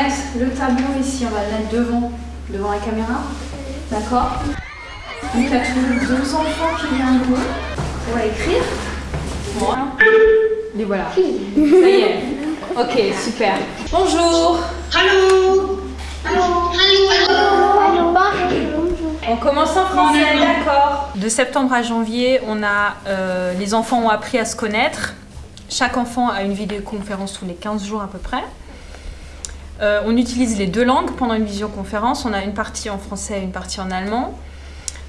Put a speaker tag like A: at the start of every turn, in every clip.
A: on va mettre le tableau ici, on va le mettre devant, devant la caméra. D'accord Donc il y a tous deux enfants qui viennent jouer. On va écrire. Voilà. Les voilà. Ça y est. Ok, super. Bonjour.
B: Hallo. Hallo. Hallo.
A: On commence en français, d'accord. De septembre à janvier, on a, euh, les enfants ont appris à se connaître. Chaque enfant a une vidéoconférence tous les 15 jours à peu près. Euh, on utilise les deux langues pendant une visioconférence. On a une partie en français et une partie en allemand.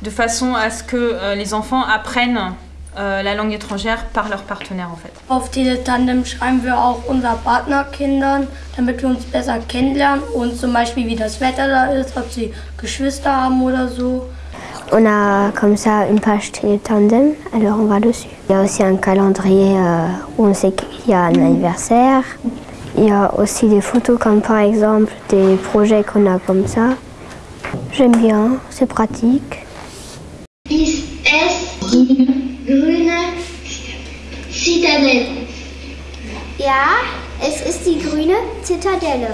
A: De façon à ce que euh, les enfants apprennent euh, la langue étrangère par leur partenaire en fait.
C: Auf diese Tandem schreiben wir auch unser Partnerkindern, damit wir uns besser kennenlernen und zum Beispiel wie das Wetter da ist, ob sie Geschwister haben oder so.
D: On a comme ça une page tandem, alors on va dessus. Il y a aussi un calendrier euh, où on sait qu'il y a un anniversaire. Il y a aussi des photos comme par exemple des projets qu'on a comme ça. J'aime bien, c'est pratique.
B: Zitadelle?
D: Ja, es ist die grüne Zitadelle.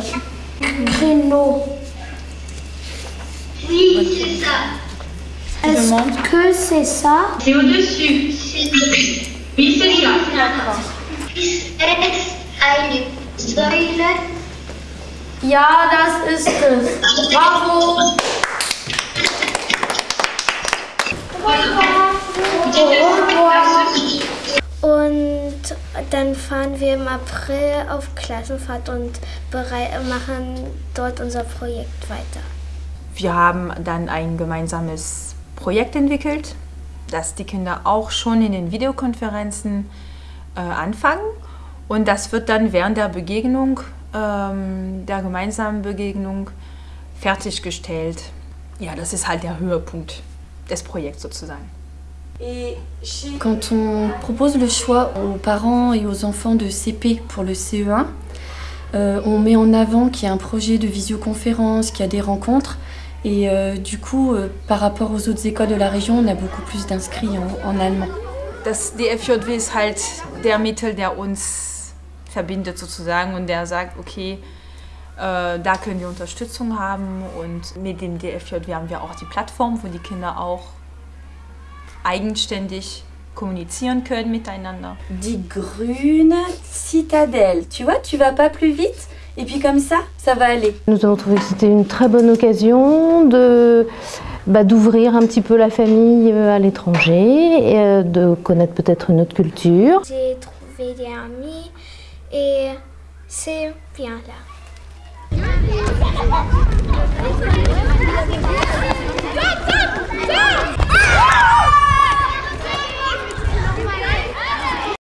B: Oui, c'est ça.
C: Est-ce que c'est ça?
B: C'est au-dessus. Oui, c'est ça.
C: Ja, das ist es. Bravo.
D: Und dann fahren wir im April auf Klassenfahrt und machen dort unser Projekt weiter.
A: Wir haben dann ein gemeinsames Projekt entwickelt, das die Kinder auch schon in den Videokonferenzen äh, anfangen. Und das wird dann während der Begegnung, ähm, der gemeinsamen Begegnung, fertiggestellt. Ja, das ist halt der Höhepunkt des Projekts sozusagen.
E: Quand on propose le choix aux parents et aux enfants de CP pour le CE1, euh, on met en avant qu'il y a un projet de visioconférence, qu'il y a des rencontres. Et euh, du coup, euh, par rapport aux autres écoles de la région, on a beaucoup plus d'inscrits en, en allemand.
A: Das DFJW ist halt der Mittel, der uns verbindet sozusagen und der sagt, okay, äh, da können wir Unterstützung haben und mit dem DFJW haben wir auch die Plattform, wo die Kinder auch eigenständig kommunizieren können miteinander.
E: Die grüne citadelle. Tu vois, tu vas pas plus vite et puis comme ça, ça va aller.
F: Nous avons trouvé que c'était une très bonne occasion de bah, d'ouvrir un petit peu la famille euh, à l'étranger, et, euh, de connaître peut-être une autre culture.
D: J'ai trouvé des amis et c'est bien là.